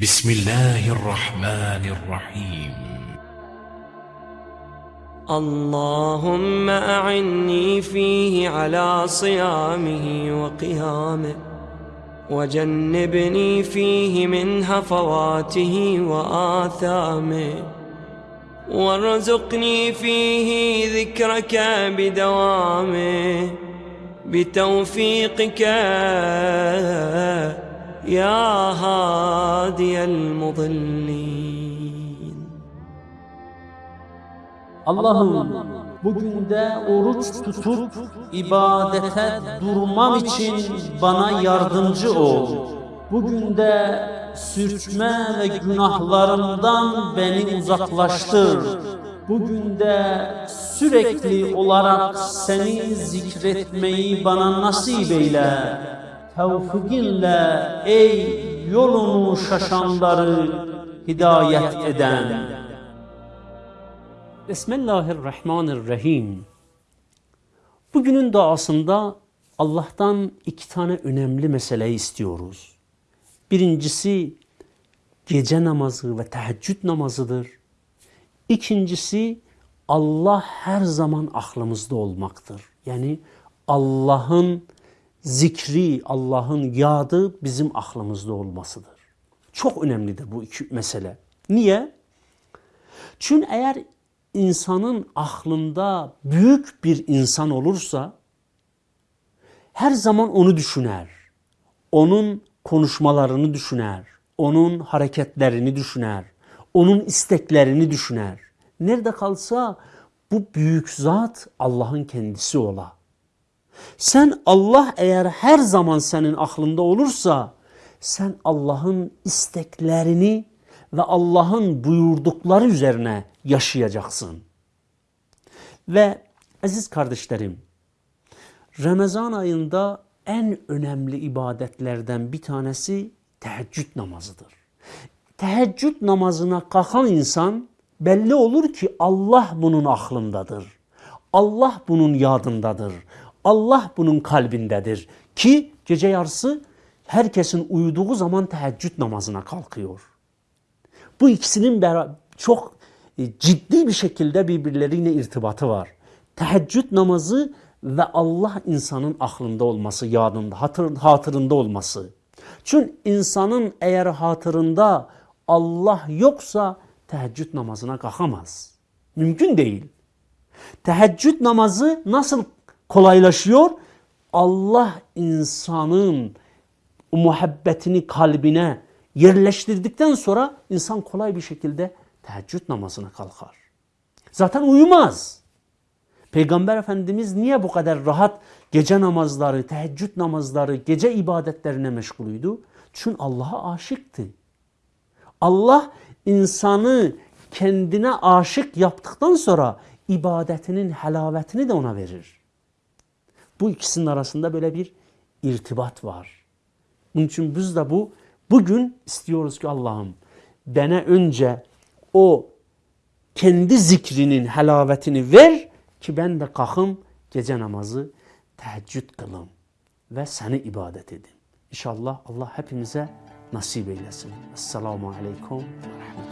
بسم الله الرحمن الرحيم. اللهم أعني فيه على صيامه وقيامه وجنبني فيه من هفواته وآثامه وارزقني فيه ذكرك بدوامه بتوفيقك يا هادي المضلين Allah'ım bugün de oruç tutup ibadete durmam için bana yardımcı ol. Bugün de sürçme ve günahlarımdan beni uzaklaştır. Bugün de sürekli olarak seni zikretmeyi bana nasip eyle. Tevfikinle ey yolunu şaşanları hidayet eden. Bismillahirrahmanirrahim. Bugünün duasında Allah'tan iki tane önemli meseleyi istiyoruz. Birincisi gece namazı ve teheccüd namazıdır. İkincisi Allah her zaman aklımızda olmaktır. Yani Allah'ın zikri, Allah'ın yadı bizim aklımızda olmasıdır. Çok önemlidir bu iki mesele. Niye? Çünkü eğer insanın aklında büyük bir insan olursa her zaman onu düşüner. Onun konuşmalarını düşüner. Onun hareketlerini düşüner. Onun isteklerini düşüner. Nerede kalsa bu büyük zat Allah'ın kendisi ola. Sen Allah eğer her zaman senin aklında olursa sen Allah'ın isteklerini ve Allah'ın buyurdukları üzerine yaşayacaksın. Ve aziz kardeşlerim, Ramazan ayında en önemli ibadetlerden bir tanesi teheccüd namazıdır. Teheccüd namazına kalkan insan belli olur ki Allah bunun aklındadır. Allah bunun yadındadır. Allah bunun kalbindedir. Ki gece yarısı herkesin uyuduğu zaman teheccüd namazına kalkıyor. Bu ikisinin çok e, ciddi bir şekilde birbirleriyle irtibatı var. Teheccüd namazı ve Allah insanın aklında olması, yadında, hatır, hatırında olması. Çünkü insanın eğer hatırında Allah yoksa teheccüd namazına kalkamaz. Mümkün değil. Teheccüd namazı nasıl kolaylaşıyor? Allah insanın muhabbetini kalbine yerleştirdikten sonra insan kolay bir şekilde teheccüd namazına kalkar. Zaten uyumaz. Peygamber Efendimiz niye bu kadar rahat gece namazları, teheccüd namazları, gece ibadetlerine meşgulüydü? Çünkü Allah'a aşıktı. Allah insanı kendine aşık yaptıktan sonra ibadetinin helavetini de ona verir. Bu ikisinin arasında böyle bir irtibat var. Bunun için biz de bu bugün istiyoruz ki Allah'ım bana önce o kendi zikrinin helavetini ver ki ben de kalkım gece namazı teheccüd kılım ve seni ibadet edin. İnşallah Allah hepimize nasip eylesin. Esselamu Aleyküm ve Rahmetullah.